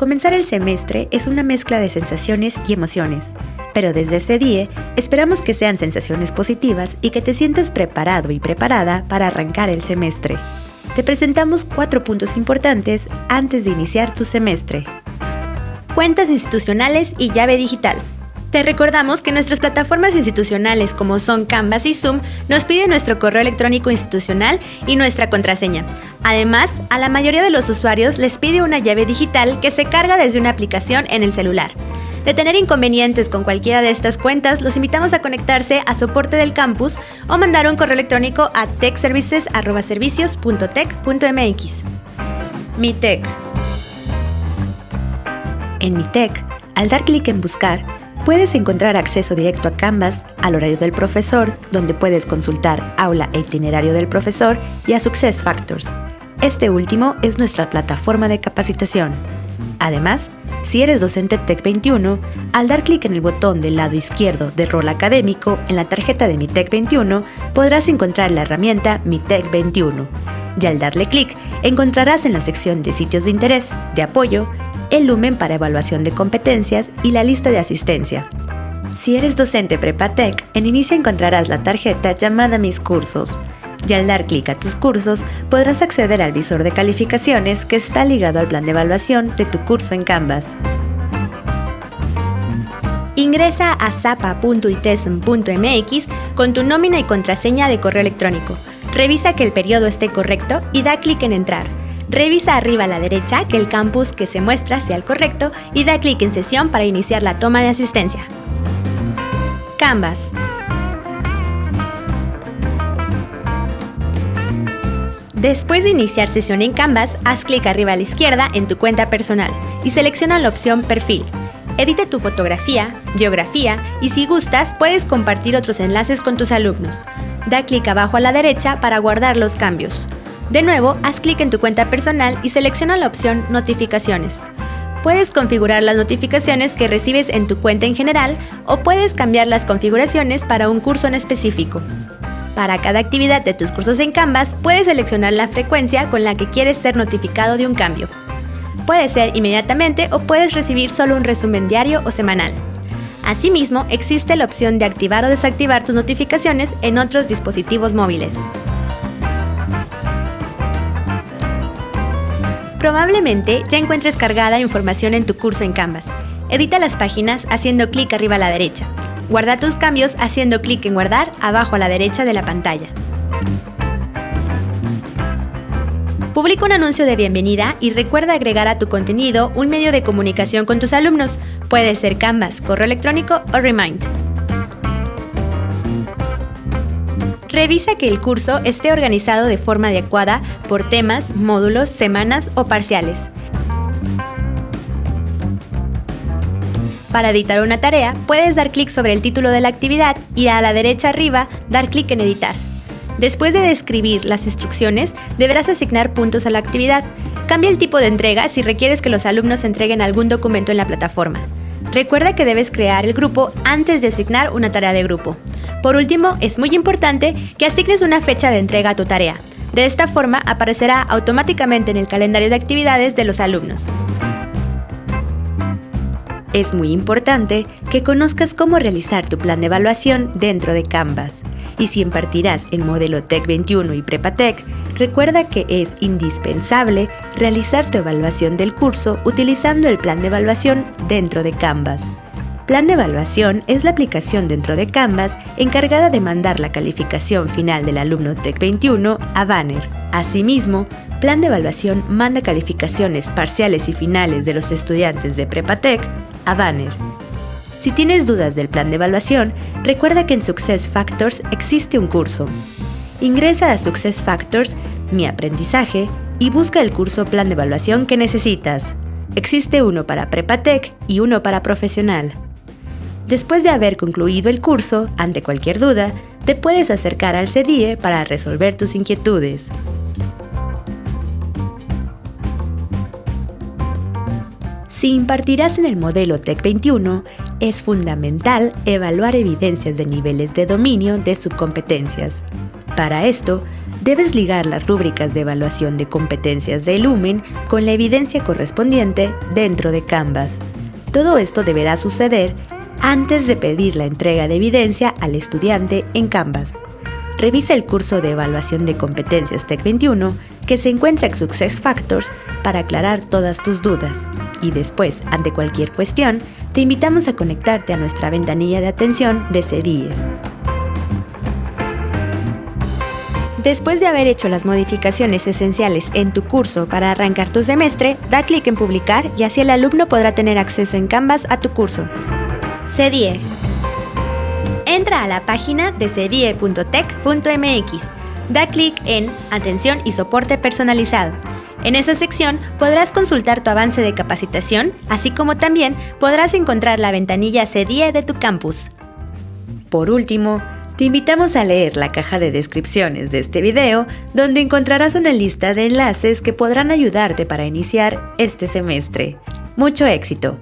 Comenzar el semestre es una mezcla de sensaciones y emociones, pero desde ese día esperamos que sean sensaciones positivas y que te sientas preparado y preparada para arrancar el semestre. Te presentamos cuatro puntos importantes antes de iniciar tu semestre. Cuentas institucionales y llave digital. Te recordamos que nuestras plataformas institucionales como son Canvas y Zoom nos piden nuestro correo electrónico institucional y nuestra contraseña. Además, a la mayoría de los usuarios les pide una llave digital que se carga desde una aplicación en el celular. De tener inconvenientes con cualquiera de estas cuentas, los invitamos a conectarse a soporte del campus o mandar un correo electrónico a techservices.servicios.tech.mx. Mi Tech. En Mi Tech, al dar clic en Buscar, Puedes encontrar acceso directo a Canvas, al horario del profesor, donde puedes consultar aula e itinerario del profesor, y a Success Factors. Este último es nuestra plataforma de capacitación. Además, si eres docente Tech 21, al dar clic en el botón del lado izquierdo de rol académico en la tarjeta de Mi Tech 21, podrás encontrar la herramienta Mi Tech 21. Y al darle clic, encontrarás en la sección de sitios de interés, de apoyo, el lumen para evaluación de competencias y la lista de asistencia. Si eres docente Prepatec, en inicio encontrarás la tarjeta llamada Mis Cursos. Y al dar clic a tus cursos, podrás acceder al visor de calificaciones que está ligado al plan de evaluación de tu curso en Canvas. Ingresa a zapa.itesm.mx con tu nómina y contraseña de correo electrónico. Revisa que el periodo esté correcto y da clic en Entrar. Revisa arriba a la derecha que el campus que se muestra sea el correcto y da clic en sesión para iniciar la toma de asistencia. Canvas. Después de iniciar sesión en Canvas, haz clic arriba a la izquierda en tu cuenta personal y selecciona la opción Perfil. Edita tu fotografía, biografía y si gustas puedes compartir otros enlaces con tus alumnos. Da clic abajo a la derecha para guardar los cambios. De nuevo, haz clic en tu cuenta personal y selecciona la opción Notificaciones. Puedes configurar las notificaciones que recibes en tu cuenta en general o puedes cambiar las configuraciones para un curso en específico. Para cada actividad de tus cursos en Canvas, puedes seleccionar la frecuencia con la que quieres ser notificado de un cambio. Puede ser inmediatamente o puedes recibir solo un resumen diario o semanal. Asimismo, existe la opción de activar o desactivar tus notificaciones en otros dispositivos móviles. Probablemente ya encuentres cargada información en tu curso en Canvas. Edita las páginas haciendo clic arriba a la derecha. Guarda tus cambios haciendo clic en Guardar abajo a la derecha de la pantalla. Publica un anuncio de bienvenida y recuerda agregar a tu contenido un medio de comunicación con tus alumnos. Puede ser Canvas, correo electrónico o Remind. Revisa que el curso esté organizado de forma adecuada por temas, módulos, semanas o parciales. Para editar una tarea, puedes dar clic sobre el título de la actividad y a la derecha arriba dar clic en editar. Después de describir las instrucciones, deberás asignar puntos a la actividad. Cambia el tipo de entrega si requieres que los alumnos entreguen algún documento en la plataforma. Recuerda que debes crear el grupo antes de asignar una tarea de grupo. Por último, es muy importante que asignes una fecha de entrega a tu tarea. De esta forma aparecerá automáticamente en el calendario de actividades de los alumnos. Es muy importante que conozcas cómo realizar tu plan de evaluación dentro de Canvas. Y si impartirás el modelo Tech 21 y Prepatec, recuerda que es indispensable realizar tu evaluación del curso utilizando el plan de evaluación dentro de Canvas. Plan de evaluación es la aplicación dentro de Canvas encargada de mandar la calificación final del alumno Tech 21 a Banner. Asimismo, Plan de evaluación manda calificaciones parciales y finales de los estudiantes de Prepatec a Banner. Si tienes dudas del plan de evaluación, recuerda que en Success Factors existe un curso. Ingresa a Success Factors, Mi Aprendizaje, y busca el curso Plan de Evaluación que necesitas. Existe uno para Prepatec y uno para Profesional. Después de haber concluido el curso, ante cualquier duda, te puedes acercar al CDIE para resolver tus inquietudes. Si impartirás en el modelo TEC 21, es fundamental evaluar evidencias de niveles de dominio de subcompetencias. Para esto, debes ligar las rúbricas de evaluación de competencias de Lumen con la evidencia correspondiente dentro de Canvas. Todo esto deberá suceder antes de pedir la entrega de evidencia al estudiante en Canvas. Revisa el curso de evaluación de competencias Tech 21 que se encuentra en Success Factors para aclarar todas tus dudas. Y después, ante cualquier cuestión, te invitamos a conectarte a nuestra ventanilla de atención de CEDIE. Después de haber hecho las modificaciones esenciales en tu curso para arrancar tu semestre, da clic en publicar y así el alumno podrá tener acceso en Canvas a tu curso. CEDIE. Entra a la página de cedie.tech.mx. Da clic en Atención y soporte personalizado. En esa sección podrás consultar tu avance de capacitación, así como también podrás encontrar la ventanilla CEDIE de tu campus. Por último, te invitamos a leer la caja de descripciones de este video, donde encontrarás una lista de enlaces que podrán ayudarte para iniciar este semestre. ¡Mucho éxito!